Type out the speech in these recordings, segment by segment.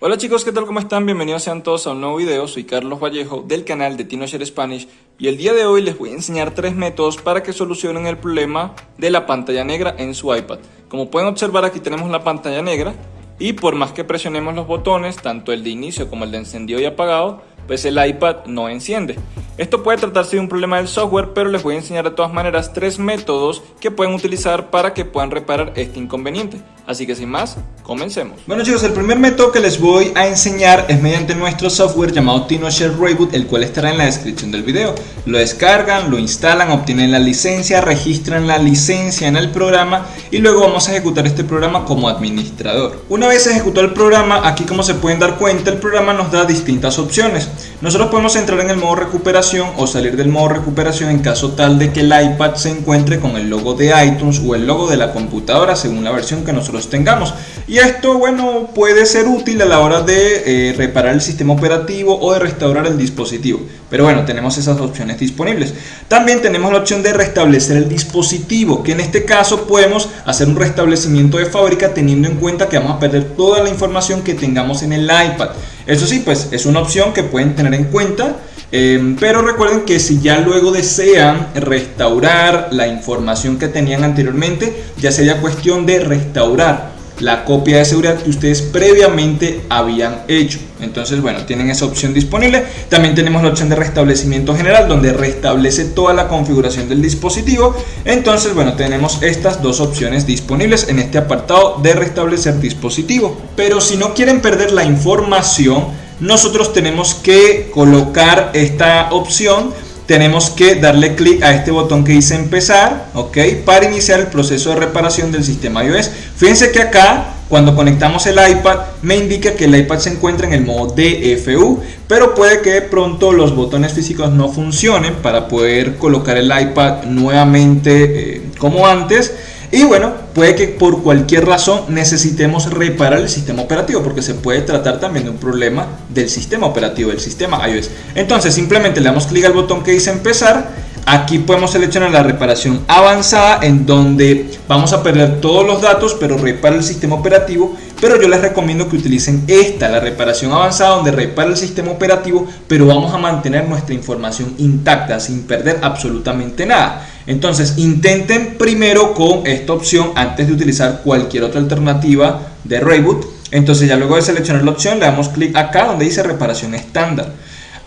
Hola chicos, ¿qué tal? ¿Cómo están? Bienvenidos sean todos a un nuevo video. Soy Carlos Vallejo del canal de TinoShare Spanish y el día de hoy les voy a enseñar tres métodos para que solucionen el problema de la pantalla negra en su iPad. Como pueden observar aquí tenemos la pantalla negra y por más que presionemos los botones, tanto el de inicio como el de encendido y apagado, pues el iPad no enciende. Esto puede tratarse de un problema del software, pero les voy a enseñar de todas maneras tres métodos que pueden utilizar para que puedan reparar este inconveniente. Así que sin más, comencemos. Bueno chicos, el primer método que les voy a enseñar es mediante nuestro software llamado TinoShare Reboot, el cual estará en la descripción del video. Lo descargan, lo instalan, obtienen la licencia, registran la licencia en el programa y luego vamos a ejecutar este programa como administrador. Una vez ejecutado el programa, aquí como se pueden dar cuenta, el programa nos da distintas opciones. Nosotros podemos entrar en el modo recuperación o salir del modo recuperación en caso tal de que el iPad se encuentre con el logo de iTunes o el logo de la computadora según la versión que nosotros tengamos. Y esto, bueno, puede ser útil a la hora de eh, reparar el sistema operativo o de restaurar el dispositivo. Pero bueno, tenemos esas opciones disponibles. También tenemos la opción de restablecer el dispositivo, que en este caso podemos hacer un restablecimiento de fábrica teniendo en cuenta que vamos a perder toda la información que tengamos en el iPad. Eso sí, pues es una opción que pueden tener en cuenta. Em, pero recuerden que si ya luego desean restaurar la información que tenían anteriormente, ya sería cuestión de restaurar la copia de seguridad que ustedes previamente habían hecho. Entonces, bueno, tienen esa opción disponible. También tenemos la opción de restablecimiento general, donde restablece toda la configuración del dispositivo. Entonces, bueno, tenemos estas dos opciones disponibles en este apartado de restablecer dispositivo. Pero si no quieren perder la información, nosotros tenemos que colocar esta opción tenemos que darle clic a este botón que dice empezar, ok, para iniciar el proceso de reparación del sistema iOS. Fíjense que acá, cuando conectamos el iPad, me indica que el iPad se encuentra en el modo DFU, pero puede que de pronto los botones físicos no funcionen para poder colocar el iPad nuevamente eh, como antes. Y bueno, puede que por cualquier razón necesitemos reparar el sistema operativo porque se puede tratar también de un problema del sistema operativo, del sistema iOS. Entonces simplemente le damos clic al botón que dice empezar. Aquí podemos seleccionar la reparación avanzada en donde vamos a perder todos los datos pero repara el sistema operativo. Pero yo les recomiendo que utilicen esta, la reparación avanzada donde repara el sistema operativo pero vamos a mantener nuestra información intacta sin perder absolutamente nada. Entonces intenten primero con esta opción antes de utilizar cualquier otra alternativa de reboot. Entonces ya luego de seleccionar la opción le damos clic acá donde dice reparación estándar.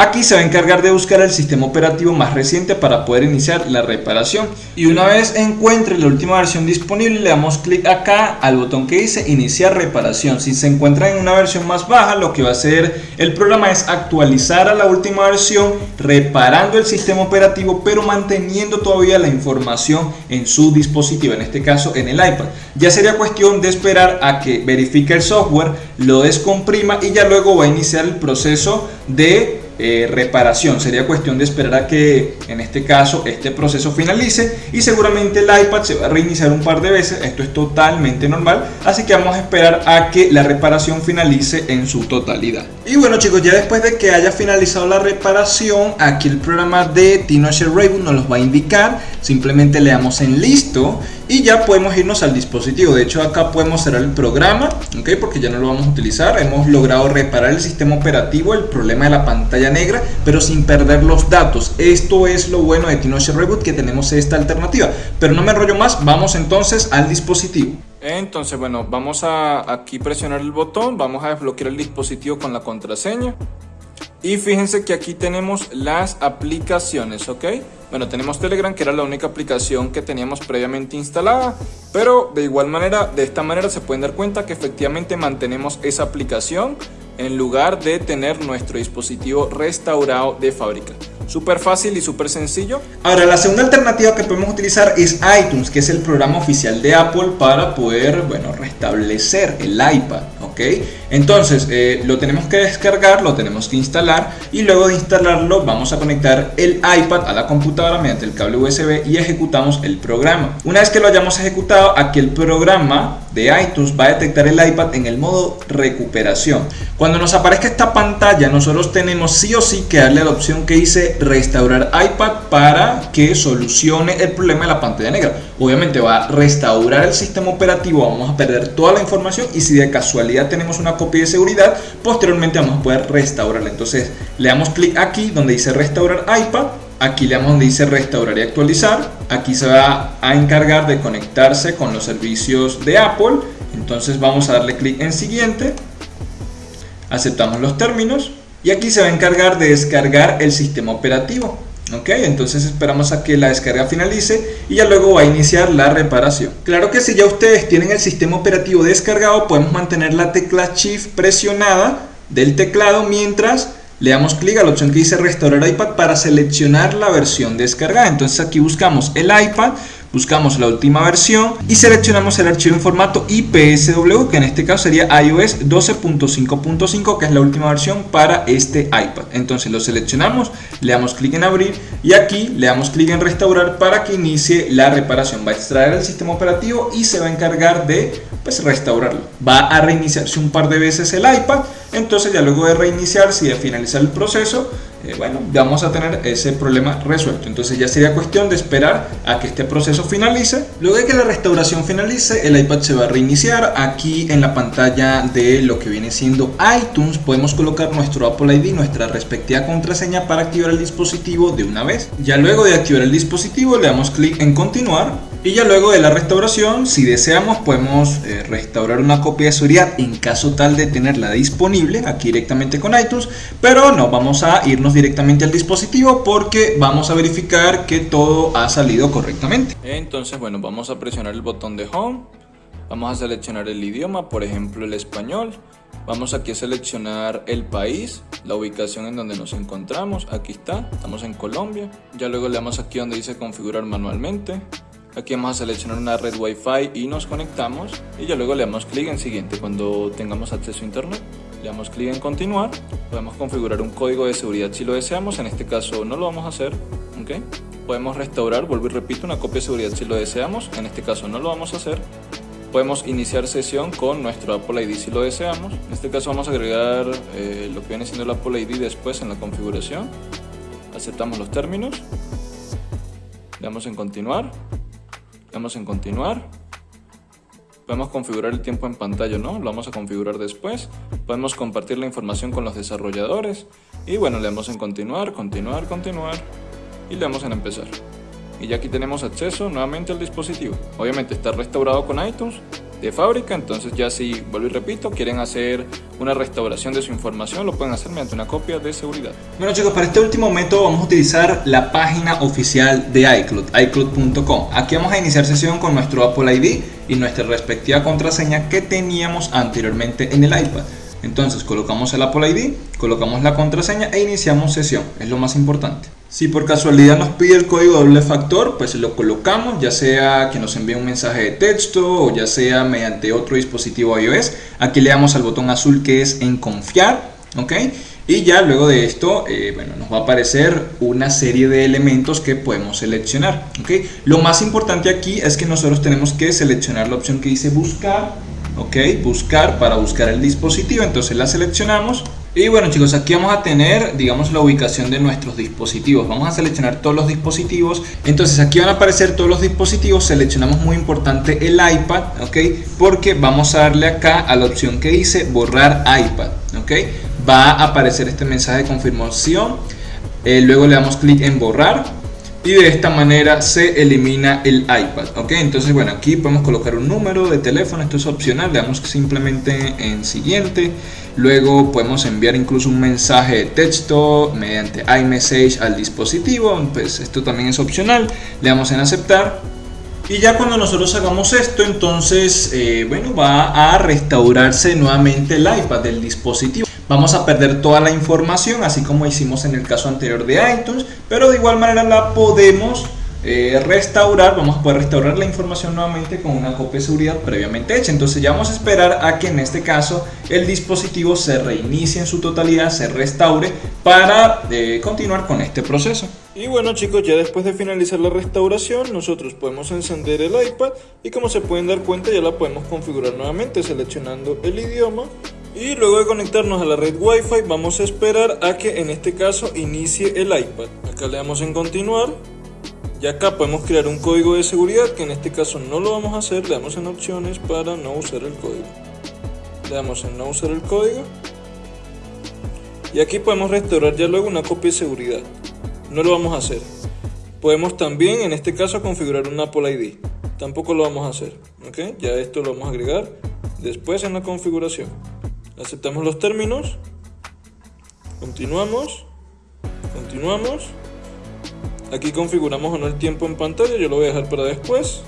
Aquí se va a encargar de buscar el sistema operativo más reciente para poder iniciar la reparación. Y una vez encuentre la última versión disponible, le damos clic acá al botón que dice iniciar reparación. Si se encuentra en una versión más baja, lo que va a hacer el programa es actualizar a la última versión, reparando el sistema operativo, pero manteniendo todavía la información en su dispositivo, en este caso en el iPad. Ya sería cuestión de esperar a que verifique el software, lo descomprima y ya luego va a iniciar el proceso de eh, reparación. Sería cuestión de esperar a que en este caso este proceso finalice y seguramente el iPad se va a reiniciar un par de veces. Esto es totalmente normal. Así que vamos a esperar a que la reparación finalice en su totalidad. Y bueno chicos, ya después de que haya finalizado la reparación, aquí el programa de TinoShare Reboot nos los va a indicar. Simplemente le damos en listo y ya podemos irnos al dispositivo. De hecho acá podemos cerrar el programa, ¿ok? Porque ya no lo vamos a utilizar. Hemos logrado reparar el sistema operativo, el problema de la pantalla negra, pero sin perder los datos. Esto es lo bueno de TinoShare Reboot, que tenemos esta alternativa. Pero no me enrollo más, vamos entonces al dispositivo. Entonces, bueno, vamos a aquí presionar el botón, vamos a desbloquear el dispositivo con la contraseña. Y fíjense que aquí tenemos las aplicaciones, ¿ok? Bueno, tenemos Telegram, que era la única aplicación que teníamos previamente instalada, pero de igual manera, de esta manera se pueden dar cuenta que efectivamente mantenemos esa aplicación en lugar de tener nuestro dispositivo restaurado de fábrica. Súper fácil y súper sencillo. Ahora, la segunda alternativa que podemos utilizar es iTunes, que es el programa oficial de Apple para poder, bueno, restablecer el iPad, ¿ok? Entonces, eh, lo tenemos que descargar, lo tenemos que instalar y luego de instalarlo vamos a conectar el iPad a la computadora mediante el cable USB y ejecutamos el programa. Una vez que lo hayamos ejecutado, aquí el programa de iTunes va a detectar el iPad en el modo recuperación. Cuando nos aparezca esta pantalla, nosotros tenemos sí o sí que darle la opción que dice restaurar iPad para que solucione el problema de la pantalla negra. Obviamente va a restaurar el sistema operativo, vamos a perder toda la información y si de casualidad tenemos una copia de seguridad, posteriormente vamos a poder restaurarla. Entonces le damos clic aquí donde dice restaurar iPad, aquí le damos donde dice restaurar y actualizar, aquí se va a encargar de conectarse con los servicios de Apple, entonces vamos a darle clic en siguiente, aceptamos los términos y aquí se va a encargar de descargar el sistema operativo. Ok, entonces esperamos a que la descarga finalice y ya luego va a iniciar la reparación. Claro que si ya ustedes tienen el sistema operativo descargado, podemos mantener la tecla Shift presionada del teclado mientras le damos clic a la opción que dice restaurar iPad para seleccionar la versión descargada. Entonces aquí buscamos el iPad, buscamos la última versión y seleccionamos el archivo en formato IPSW que en este caso sería iOS 12.5.5 que es la última versión para este iPad. Entonces lo seleccionamos, le damos clic en abrir y aquí le damos clic en restaurar para que inicie la reparación. Va a extraer el sistema operativo y se va a encargar de pues restaurarlo. Va a reiniciarse un par de veces el iPad entonces ya luego de reiniciarse y de finalizar el proceso eh, bueno, vamos a tener ese problema resuelto. Entonces ya sería cuestión de esperar a que este proceso finalice. Luego de que la restauración finalice, el iPad se va a reiniciar. Aquí en la pantalla de lo que viene siendo iTunes podemos colocar nuestro Apple ID, nuestra respectiva contraseña para activar el dispositivo de una vez. Ya luego de activar el dispositivo le damos clic en continuar y ya luego de la restauración, si deseamos, podemos eh, restaurar una copia de seguridad en caso tal de tenerla disponible aquí directamente con iTunes, pero no vamos a irnos directamente al dispositivo porque vamos a verificar que todo ha salido correctamente. Entonces, bueno, vamos a presionar el botón de Home, vamos a seleccionar el idioma, por ejemplo el español, Vamos aquí a seleccionar el país, la ubicación en donde nos encontramos, aquí está, estamos en Colombia. Ya luego le damos aquí donde dice configurar manualmente. Aquí vamos a seleccionar una red Wi-Fi y nos conectamos y ya luego le damos clic en siguiente cuando tengamos acceso a internet. Le damos clic en continuar, podemos configurar un código de seguridad si lo deseamos, en este caso no lo vamos a hacer, ¿ok? Podemos restaurar, vuelvo y repito, una copia de seguridad si lo deseamos, en este caso no lo vamos a hacer. Podemos iniciar sesión con nuestro Apple ID si lo deseamos. En este caso vamos a agregar eh, lo que viene siendo el Apple ID después en la configuración. Aceptamos los términos. Le damos en continuar damos en continuar. Podemos configurar el tiempo en pantalla, ¿no? Lo vamos a configurar después. Podemos compartir la información con los desarrolladores. Y bueno, le damos en continuar, continuar, continuar. Y le damos en empezar. Y ya aquí tenemos acceso nuevamente al dispositivo. Obviamente está restaurado con iTunes de fábrica, entonces ya si, vuelvo y repito, quieren hacer una restauración de su información, lo pueden hacer mediante una copia de seguridad. Bueno chicos, para este último método vamos a utilizar la página oficial de iCloud, iCloud.com. Aquí vamos a iniciar sesión con nuestro Apple ID y nuestra respectiva contraseña que teníamos anteriormente en el iPad. Entonces colocamos el Apple ID, colocamos la contraseña e iniciamos sesión, es lo más importante. Si por casualidad nos pide el código doble factor, pues lo colocamos, ya sea que nos envíe un mensaje de texto o ya sea mediante otro dispositivo iOS. Aquí le damos al botón azul que es en confiar, ¿ok? Y ya luego de esto, eh, bueno, nos va a aparecer una serie de elementos que podemos seleccionar, ¿ok? Lo más importante aquí es que nosotros tenemos que seleccionar la opción que dice buscar, ¿ok? Buscar para buscar el dispositivo, entonces la seleccionamos y bueno chicos, aquí vamos a tener, digamos, la ubicación de nuestros dispositivos. Vamos a seleccionar todos los dispositivos. Entonces aquí van a aparecer todos los dispositivos. Seleccionamos muy importante el iPad, ¿ok? Porque vamos a darle acá a la opción que dice borrar iPad, ¿ok? Va a aparecer este mensaje de confirmación. Eh, luego le damos clic en borrar y de esta manera se elimina el iPad ok entonces bueno aquí podemos colocar un número de teléfono esto es opcional le damos simplemente en siguiente. Luego podemos enviar incluso un mensaje de texto mediante iMessage al dispositivo pues esto también es opcional le damos en aceptar. Y ya cuando nosotros hagamos esto, entonces, eh, bueno, va a restaurarse nuevamente el iPad del dispositivo. Vamos a perder toda la información, así como hicimos en el caso anterior de iTunes, pero de igual manera la podemos eh, restaurar, vamos a poder restaurar la información nuevamente con una copia de seguridad previamente hecha. Entonces ya vamos a esperar a que en este caso el dispositivo se reinicie en su totalidad, se restaure para eh, continuar con este proceso. Y bueno chicos, ya después de finalizar la restauración, nosotros podemos encender el iPad y como se pueden dar cuenta ya la podemos configurar nuevamente seleccionando el idioma y luego de conectarnos a la red Wi-Fi vamos a esperar a que en este caso inicie el iPad. Acá le damos en continuar. Y acá podemos crear un código de seguridad que en este caso no lo vamos a hacer, le damos en opciones para no usar el código. le damos en no usar el código. Y aquí podemos restaurar ya luego una copia de seguridad. No lo vamos a hacer. Podemos también en este caso configurar un Apple ID tampoco lo vamos a hacer ok ya esto lo vamos a agregar después en la configuración aceptamos los términos. Continuamos. Continuamos. Aquí configuramos o no el tiempo en pantalla. Yo lo voy a dejar para después.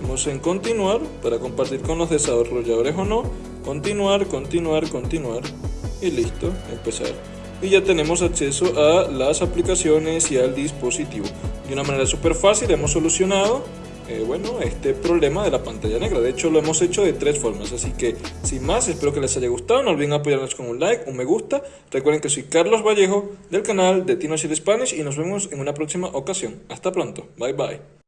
Damos en continuar para compartir con los desarrolladores o no. Continuar continuar continuar. Y listo empezar. Y ya tenemos acceso a las aplicaciones y al dispositivo. De una manera súper fácil hemos solucionado eh, bueno, este problema de la pantalla negra. De hecho, lo hemos hecho de tres formas. Así que, sin más, espero que les haya gustado. No olviden apoyarnos con un like, un me gusta. Recuerden que soy Carlos Vallejo del canal de Tino Spanish y nos vemos en una próxima ocasión. Hasta pronto. Bye bye.